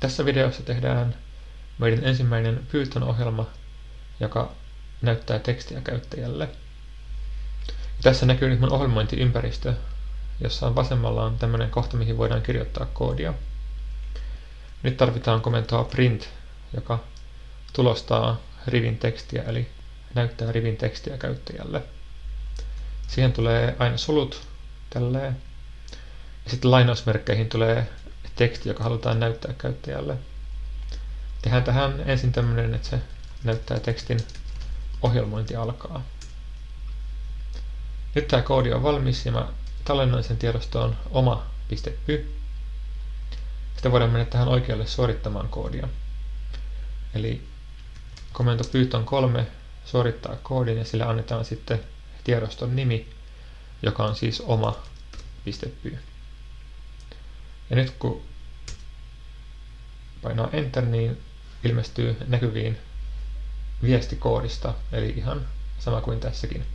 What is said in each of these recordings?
Tässä videossa tehdään meidän ensimmäinen Python-ohjelma, joka näyttää tekstiä käyttäjälle. Tässä näkyy nyt mun ohjelmointiympäristö, jossa on vasemmalla on tämmöinen kohta, mihin voidaan kirjoittaa koodia. Nyt tarvitaan komentoa print, joka tulostaa rivin tekstiä, eli näyttää rivin tekstiä käyttäjälle. Siihen tulee aina solut tälleen. Ja sitten lainausmerkkeihin tulee teksti, joka halutaan näyttää käyttäjälle. Tehdään tähän ensin tämmöinen, että se näyttää tekstin ohjelmointi alkaa. Nyt tämä koodi on valmis ja mä tallennoin sen tiedostoon oma.py. Sitten voidaan mennä tähän oikealle suorittamaan koodia. Eli komento Python 3 suorittaa koodin ja sille annetaan sitten tiedoston nimi, joka on siis oma.py. Ja nyt kun painaa Enter, niin ilmestyy näkyviin viesti koodista, eli ihan sama kuin tässäkin.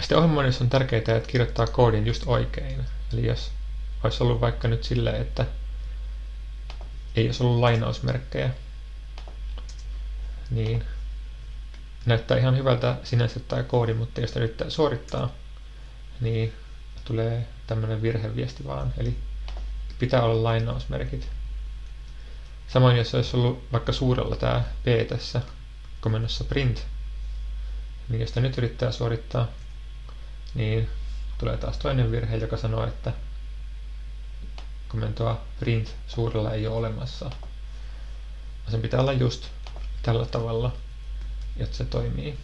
Sitten ohjelmoinnissa on tärkeää, että kirjoittaa koodin just oikein. Eli jos olisi ollut vaikka nyt silleen, että ei olisi ollut lainausmerkkejä, niin näyttää ihan hyvältä sinänsä tämä koodi, mutta jos yrittää suorittaa, niin tulee tämmöinen virheviesti vaan, eli pitää olla lainausmerkit. Samoin jos olisi ollut vaikka suurella tämä p tässä komennossa print, niin jos nyt yrittää suorittaa, niin tulee taas toinen virhe, joka sanoo, että komentoa print suurella ei ole olemassa. Sen pitää olla just tällä tavalla, jotta se toimii.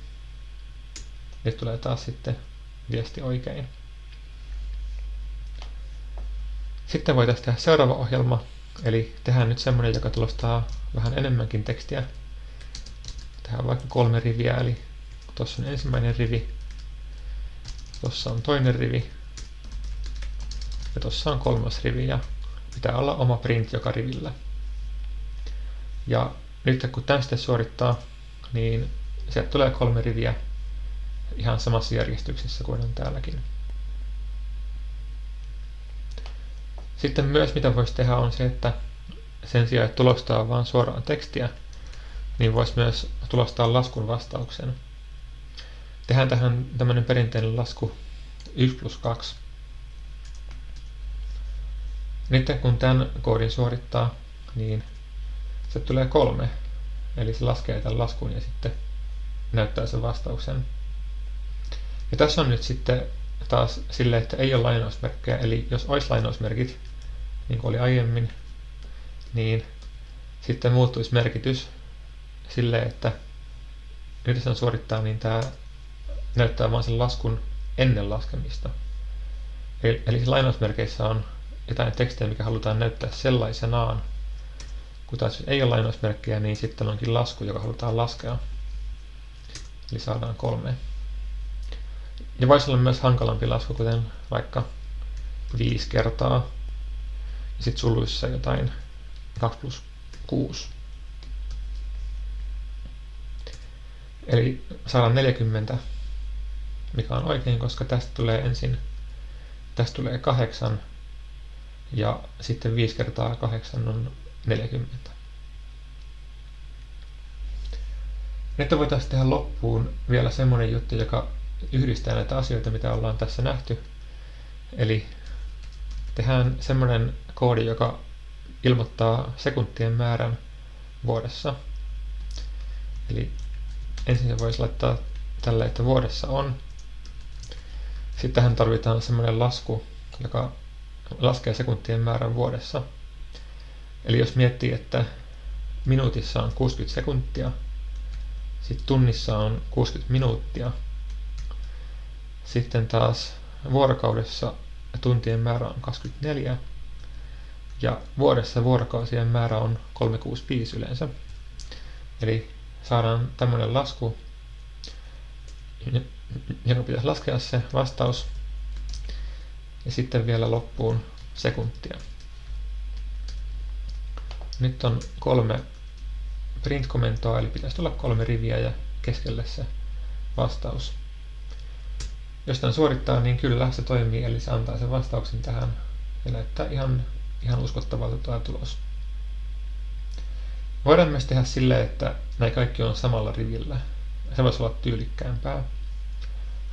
Nyt tulee taas sitten viesti oikein. Sitten voitaisiin tehdä seuraava ohjelma, eli tehdään nyt semmoinen, joka tulostaa vähän enemmänkin tekstiä. Tehdään vaikka kolme riviä, eli tuossa on ensimmäinen rivi, tuossa on toinen rivi ja tuossa on kolmas rivi ja pitää olla oma print joka rivillä. Ja nyt kun tästä suorittaa, niin sieltä tulee kolme riviä ihan samassa järjestyksessä kuin on täälläkin. Sitten myös mitä voisi tehdä on se, että sen sijaan, että tulostaa vain suoraan tekstiä, niin voisi myös tulostaa laskun vastauksen. Tehdään tähän tämmöinen perinteinen lasku 1 plus 2. Nyt kun tämän koodin suorittaa, niin se tulee kolme. Eli se laskee tämän laskun ja sitten näyttää sen vastauksen. Ja tässä on nyt sitten taas sille, että ei ole lainausmerkkejä. Eli jos olisi lainausmerkit, niin kuin oli aiemmin, niin sitten muuttuisi merkitys sille, että nyt sen suorittaa, niin tämä näyttää vain sen laskun ennen laskemista. Eli, eli lainausmerkeissä on jotain tekstejä, mikä halutaan näyttää sellaisenaan. Kun taas ei ole lainausmerkkejä, niin sitten onkin lasku, joka halutaan laskea. Eli saadaan kolme. Ja voisi olla myös hankalampi lasku, kuten vaikka 5 kertaa ja sitten suluissa jotain 2 plus 6. Eli saadaan 40, mikä on oikein, koska tästä tulee ensin, tästä tulee 8 ja sitten 5 kertaa 8 on 40. Nyt voitaisiin tehdä loppuun vielä semmoinen juttu, joka yhdistää näitä asioita, mitä ollaan tässä nähty. Eli tehdään semmoinen koodi, joka ilmoittaa sekuntien määrän vuodessa. Eli ensin se voisi laittaa tälle, että vuodessa on. Sitten tähän tarvitaan semmoinen lasku, joka laskee sekuntien määrän vuodessa. Eli jos miettii, että minuutissa on 60 sekuntia, sitten tunnissa on 60 minuuttia, sitten taas vuorokaudessa tuntien määrä on 24 ja vuodessa vuorokausien määrä on 365 yleensä. Eli saadaan tämmöinen lasku, jonka pitäisi laskea se vastaus ja sitten vielä loppuun sekuntia. Nyt on kolme print-komentoa, eli pitäisi olla kolme riviä ja keskelle se vastaus. Jos tämän suorittaa, niin kyllä se toimii, eli se antaa sen vastauksen tähän ja näyttää ihan ihan uskottavalta tuo tulos. Voidaan myös tehdä silleen, että nämä kaikki on samalla rivillä. Se voisi olla tyylikkäämpää.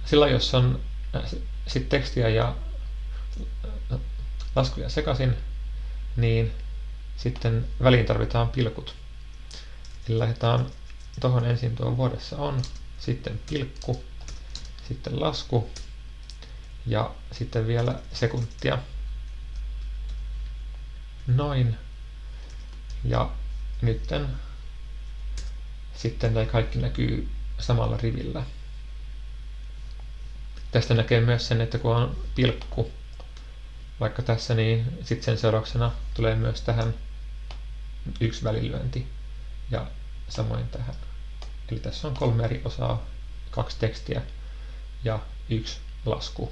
Silloin jos on äh, sit tekstiä ja äh, laskuja sekaisin, niin sitten väliin tarvitaan pilkut. Eli laitetaan tuohon ensin tuo vuodessa on, sitten pilkku, sitten lasku ja sitten vielä sekuntia. Noin. Ja nytten sitten ne kaikki näkyy samalla rivillä. Tästä näkee myös sen, että kun on pilkku vaikka tässä, niin sitten sen seurauksena tulee myös tähän yksi välilyönti ja samoin tähän. Eli tässä on kolme eri osaa, kaksi tekstiä ja yksi lasku.